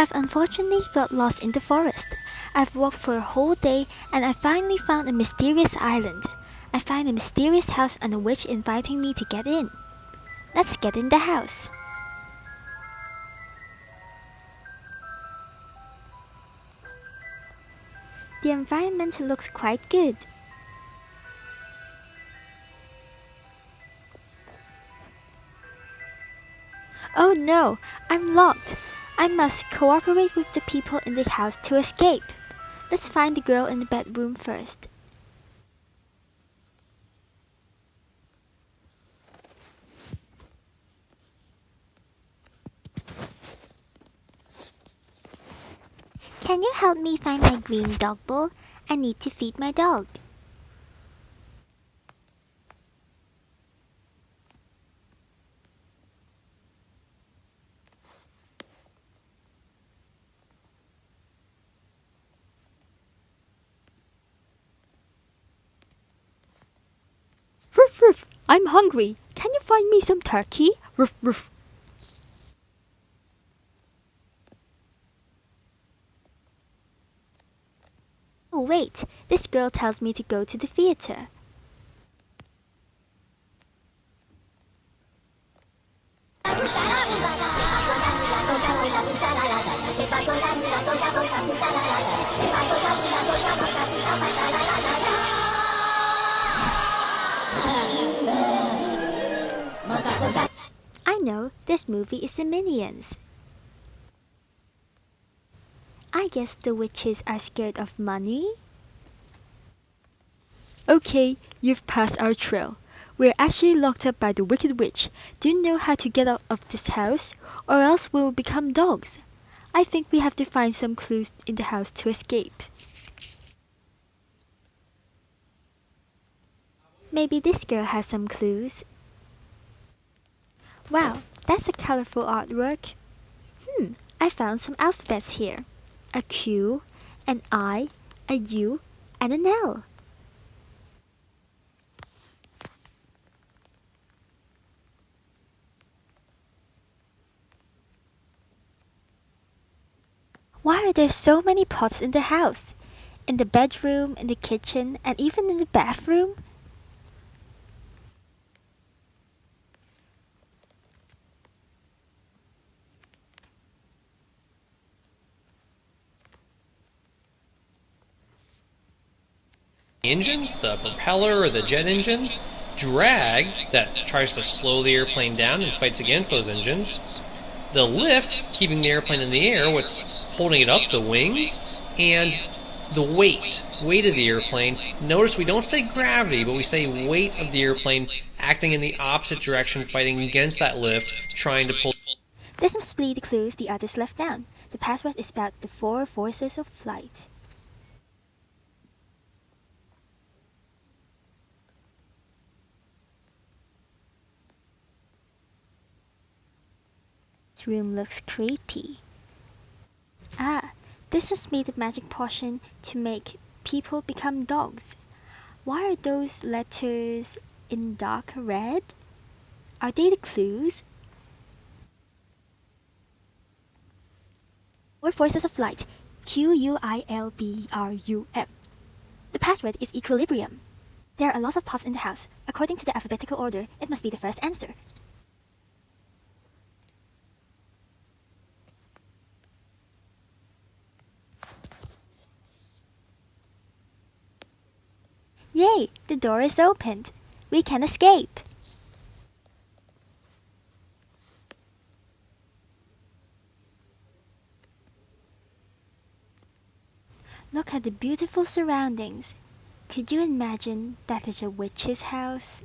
I've unfortunately got lost in the forest. I've walked for a whole day and I finally found a mysterious island. I find a mysterious house and a witch inviting me to get in. Let's get in the house. The environment looks quite good. Oh no, I'm locked. I must cooperate with the people in the house to escape. Let's find the girl in the bedroom first. Can you help me find my green dog bowl? I need to feed my dog. Ruff, ruff, I'm hungry. Can you find me some turkey? Ruff, ruff. Oh wait, this girl tells me to go to the theater. I know, this movie is the Minions. I guess the witches are scared of money? Okay, you've passed our trail. We're actually locked up by the Wicked Witch. Do you know how to get out of this house? Or else we'll become dogs. I think we have to find some clues in the house to escape. Maybe this girl has some clues. Wow, that's a colorful artwork. Hmm, I found some alphabets here. A Q, an I, a U, and an L. Why are there so many pots in the house? In the bedroom, in the kitchen, and even in the bathroom? Engines, the propeller or the jet engine, drag that tries to slow the airplane down and fights against those engines, the lift keeping the airplane in the air, what's holding it up, the wings, and the weight, weight of the airplane. Notice we don't say gravity, but we say weight of the airplane acting in the opposite direction, fighting against that lift, trying to pull. This must be the clues the others left down. The password is about the four forces of flight. This room looks creepy. Ah, this was made a magic potion to make people become dogs. Why are those letters in dark red? Are they the clues? Or forces of light, Q U I L B R U M. The password is equilibrium. There are lots of pots in the house. According to the alphabetical order, it must be the first answer. Yay! The door is opened. We can escape. Look at the beautiful surroundings. Could you imagine that is a witch's house?